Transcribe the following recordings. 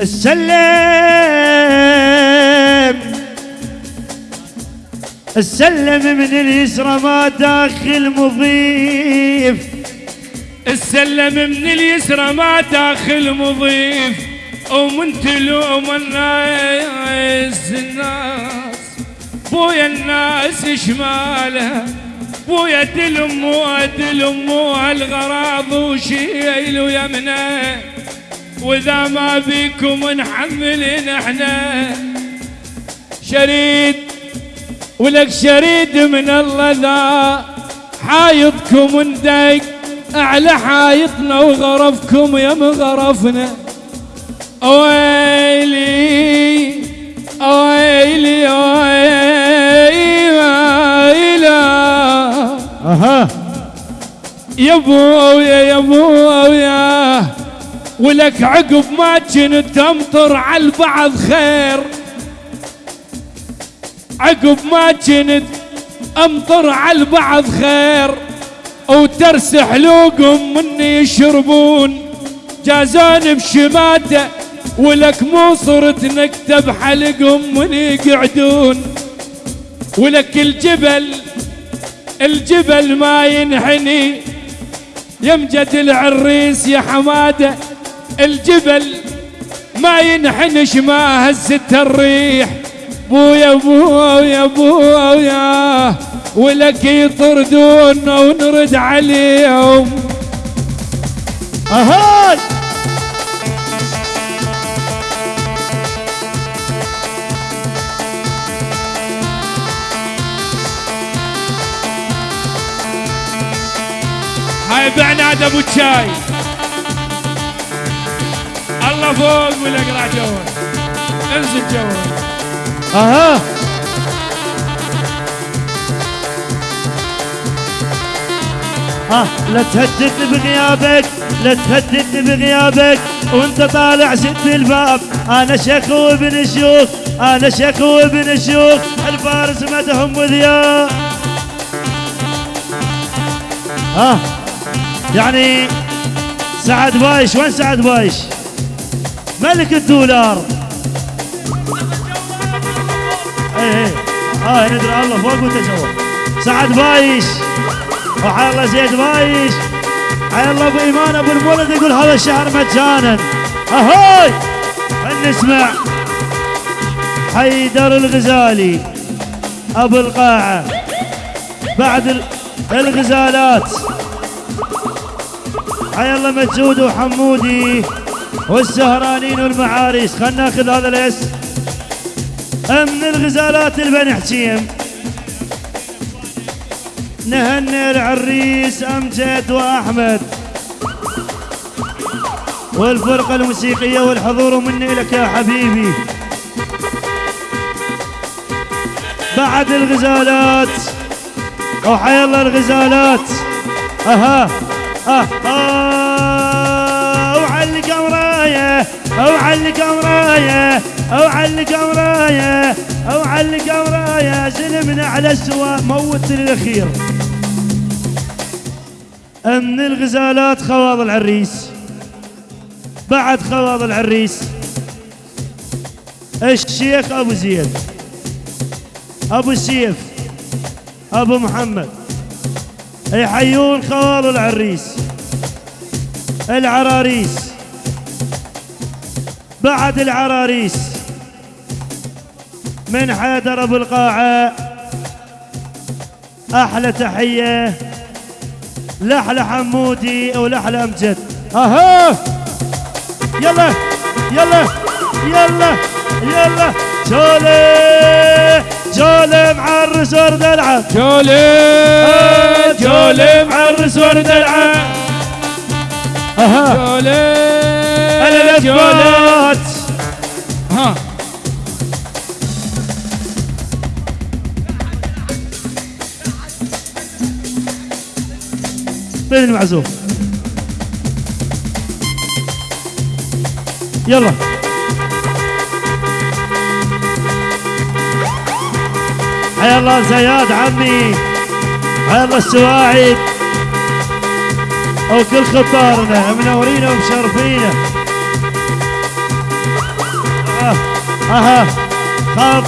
السلم. السلم من اليسرى ما داخل مضيف. السلم من اليسرى ما داخل مضيف. ومن تلوم الناس الناس. بويا الناس شماله. بويا تلم وتلم الغراض وشيل ويمنه وإذا ما بيكم نحملين إحنا. شريد ولك شريد من الله ذا. حايطكم ندق أعلى حايطنا وغرفكم يا مغرفنا ويلي ويلي ويلي أها. يا ابويا يا ابويا ولك عقب ما كنت تمطر على البعض خير. عقب ما كنت امطر على البعض خير. وترسح لوقهم مني يشربون. جازان بشماته ولك مو صرت نكتب حلقهم من يقعدون. ولك الجبل الجبل ما ينحني. يمجد العريس يا حماده الجبل ما ينحنش ما هزت الريح. بويا بويا بويا ولك يطردونا ونرد عليهم. أهاي! هاي بعناد أبو الشاي الله فوق ولا اقرا جوه. انزل جوه. أها. ها لا تهددني بغيابك لا تهددني بغيابك. وانت طالع سد الباب. أنا شيخ وابن شيوخ أنا شيخ وابن شيوخ الفارس مدهم وذياب ها يعني سعد بايش وين سعد بايش؟ ملك الدولار. إيه إيه. آه ندري. الله فوق وتسوى سعد بايش. وحي الله زيد بايش. حي الله أبو إيمان أبو المولد يقول هذا الشهر مجانا. أهوي! خلينا نسمع. حيدر الغزالي أبو القاعة. بعد ال- الغزالات. حي الله مجود وحمودي. والسهرانين والمعاريس خلنا ناخذ هذا الاسم من الغزالات البني حكيم نهني العريس أمجد وأحمد. والفرقة الموسيقية والحضور مني لك يا حبيبي. بعد الغزالات. وحي الله الغزالات. أها. أه. آه وعلق امرايه أو علق امرايه أو علق امرايه أو علق امرايه زلمنا على السواء موت الاخير من الغزالات خواض العريس. بعد خواض العريس. الشيخ أبو زيد. أبو السيف أبو محمد. يحيون خواض العريس. العراريس. بعد العراريس. من حيدر أبو القاعة. أحلى تحية. لحلى حمودي ولحلى أمجد. أها! يلا يلا يلا يلا. جولي جولي معرس ورد العب جولي جولي معرس ورد العام. أها! جولي. الفولات ها. طين المعزوف يلا. حيا الله زياد عمي. حيا الله السواعد. وكل خطارنا منورينا ومشرفينا أها. خاف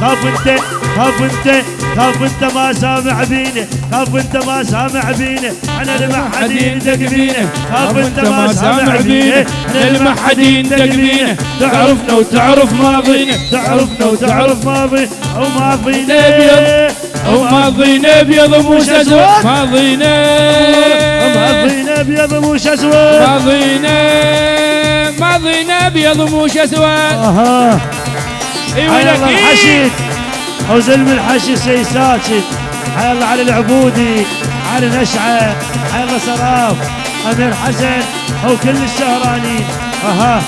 خاف انت خاف انت خاف انت ما سامع بينا خاف انت ما سامع بينا أنا المحدين دق بينا خاف انت ما سامع بينا أنا المحدين دق بينا تعرفنا وتعرف ماضينا تعرفنا وتعرف ماضينا أو ماضينا أبيض. أو ماضينا أبيض مش أسود. ماضينا ماضينا أبيض مش اسود ماضينا ماضينا ابيض مش اسود أها. ولك الحشي. أو زلم الحشي سيساتشي حي الله علي العبودي. علي نشعة. حي الله سراف أمير حسن. أو كل الشهراني. أها.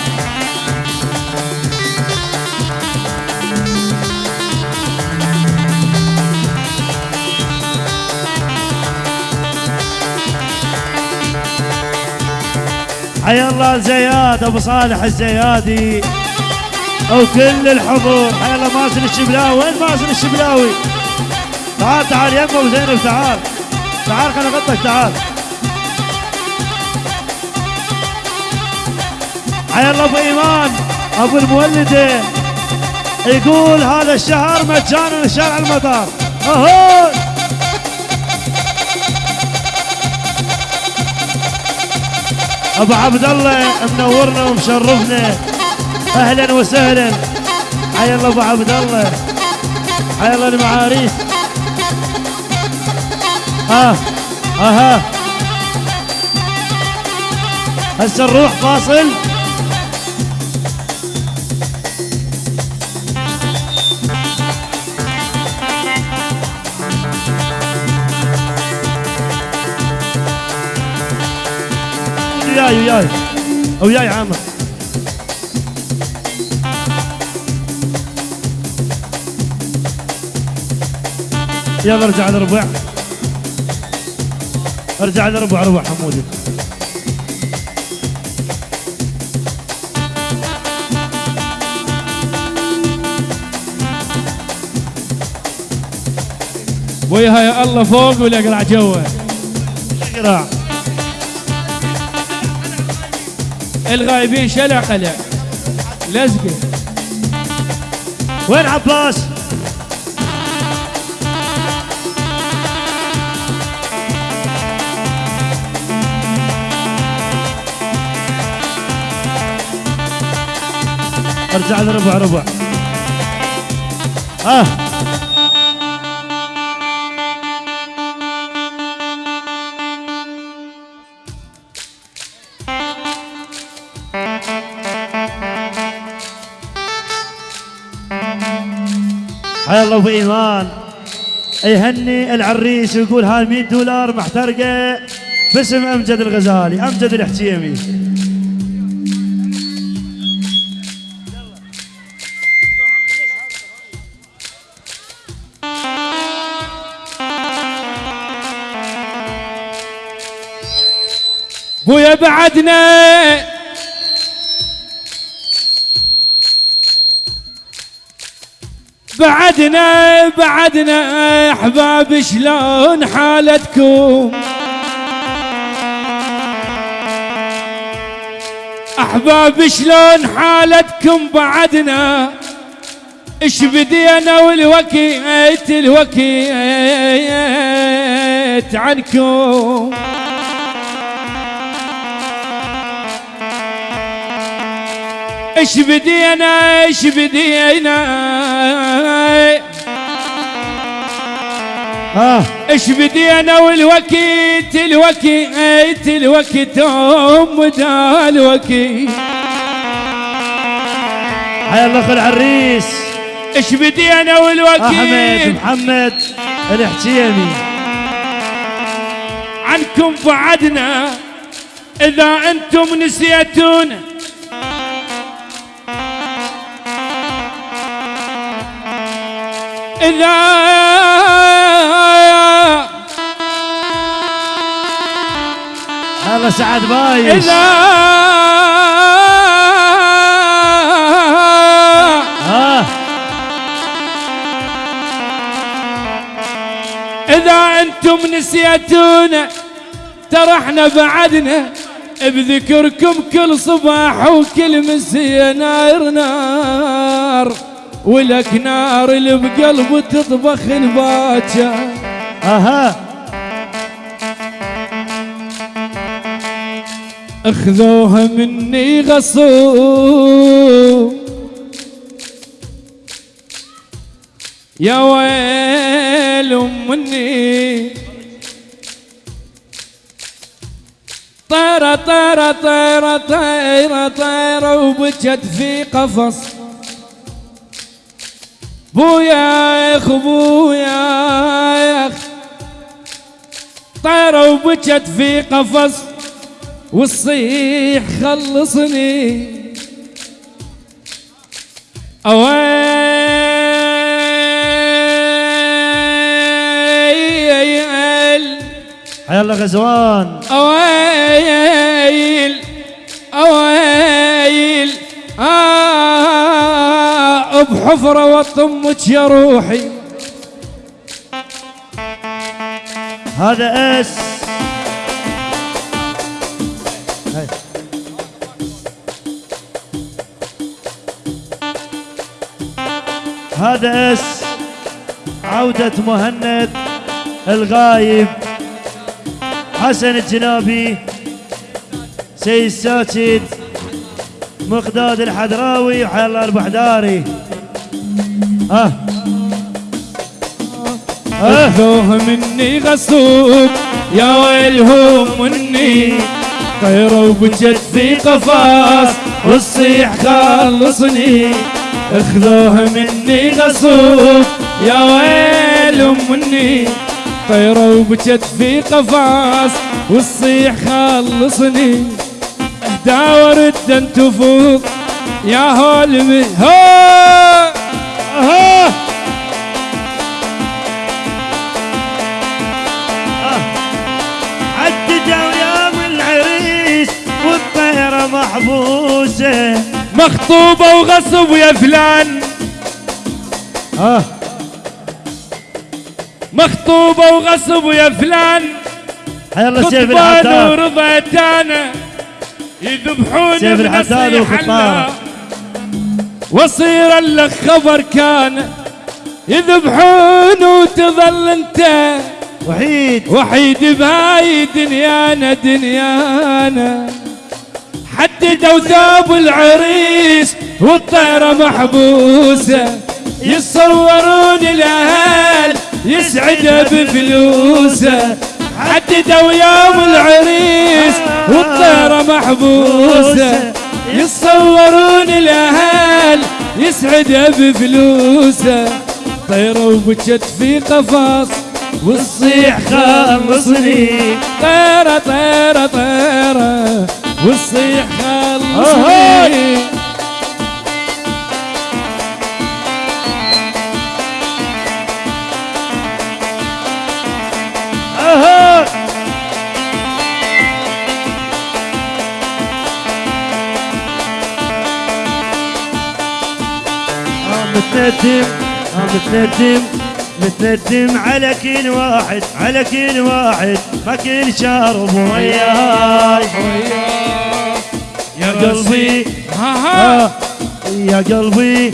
حي الله زياد أبو صالح الزيادي. أو كل الحضور. حي الله مازن الشبلاوي. وين مازن الشبلاوي؟ تعال تعال يا أبو زينب تعال. تعال خليني اغطك تعال. حي الله أبو إيمان أبو المولدة. يقول هذا الشهر مجانا لشارع المطار أهو! أبو عبد الله منورنا ومشرفنا. أهلا وسهلا. حيا الله أبو عبد الله. حيا الله المعاريس ها أها هسه نروح فاصل. وياي وياي. وياي عامر. يلا ارجع لربع ارجع لربع ربع حمودي. وياها يا الله فوق ولا اقرع جوه؟ قراع الغايبين شلع قلع لزقه وين عباس؟ ارجع لربع ربع. آه. الله أبو إيمان. يهني العريس ويقول هاي 100 دولار محترقة باسم أمجد الغزالي. أمجد الحتيمي بويا بعدنا بعدنا بعدنا أحباب شلون حالتكم؟ أحباب شلون حالتكم بعدنا؟ إيش بدينا والوكيت الوكيت عنكم؟ إيش بدينا إيش بدينا؟ آه. إيش بدينا والوكيت الوكيت الوكيت أم دا الوكيت حيا الله اخو العريس إيش بدينا احمد والوكيت محمد الحتيمي عنكم بعدنا إذا أنتم نسيتونا. إذا هلا سعد بايش؟ إذا إذا أنتم نسيتونا ترى إحنا بعدنا بذكركم كل صباح وكل مسية نار نار ولك نار اللي بقلبه تطبخ الباكر. أها. أخذوها مني غصوب. يا ويل مني طيرة طيرة طيرة طيرة طيرة وبجت في قفص. بويا يا أخ بويا يا أخ. طيرة وبجت في قفص والصيح خلصني. أويل حيا الله غزوان. أويل أويل. آه. بحفرة وطمك يا روحي. هذا اس. هذا اس عودة مهند الغايب. حسن الجنابي. سيد ساجد. مقداد الحدراوي. وحيا الله البحداري. ها اخذوه مني غصوب يا ويلهم مني. طيروا وبجت في قفاص والصيح خلصني. اخذوه مني غصوب يا ويلهم مني. طيروا وبجت في قفاص والصيح خلصني. داور الدن تفوض يا هول مه- محبوسة مخطوبة وغصب يا فلان. ها. مخطوبة وغصب يا فلان. الله سيف خطبان الحداد ورضيت أنا يذبحون سيف وخطبان. الله. واصير لك خبر كان. يذبحون وتظل انت. وحيد. وحيد بهاي دنيانا دنيانا. حددوا ثوب العريس والطيرة محبوسة يصورون الأهل يسعد بفلوسه. حددوا يوم العريس والطيرة محبوسة يصورون الأهل يسعد بفلوسه. طيرة وبجت في قفص والصيح خلصني طيرة طيرة طيرة والصيح متندم متندم على كل واحد على كل واحد. ما كل شارب وياي يا قلبي ها ها آه، يا قلبي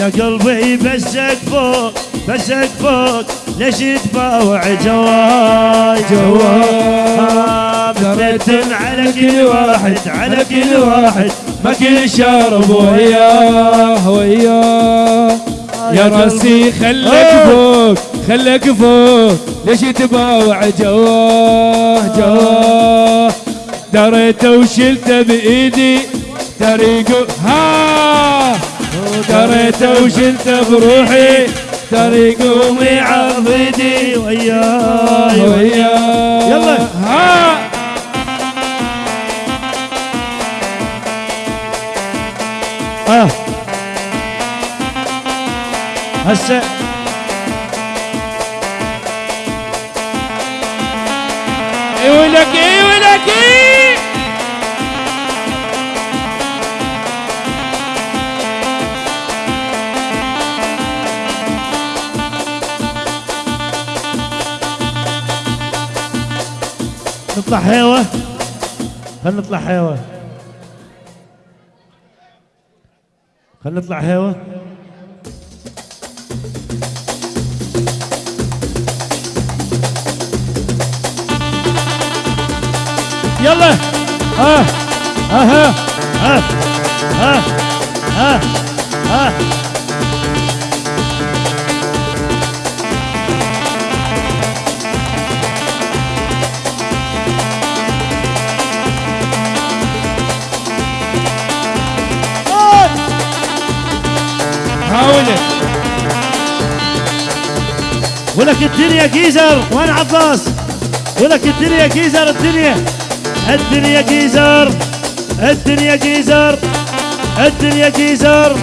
يا قلبي بسك فوق بسك فوق. ليش تباوع جواي جواي متندم على كل واحد على كل واحد. ما كل شرب وياه وياه يا راسي خلك آه. فوق خلك فوق. ليش تباوع جواه جواه؟ دريته وشلته بإيدي طريقه. ها! دريته وشلته بروحي طريقه ويعضدي وياي وياه يلا. ها! هسه. اي ولك اي ولك اي نطلع حيوة. خلينا نطلع هوا خلينا نطلع هوا يلا. ها ها ها ها ها ها حاولت ولك الدنيا جيزر وين عباس؟ ولك الدنيا جيزر الدنيا. الدنيا جيزر الدنيا جيزر الدنيا جيزر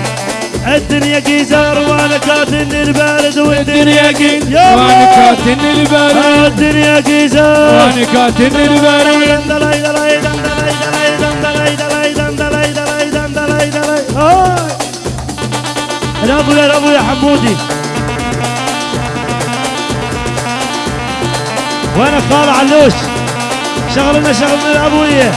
الدنيا جيزر وأنا كاتن البارد والدنيا جيزر وأنا كاتن البارد الدنيا جيزر وأنا كاتن البارد يا ابويا يا ابويا حمودي وأنا خال علوش شغلنا شغلنا الابويه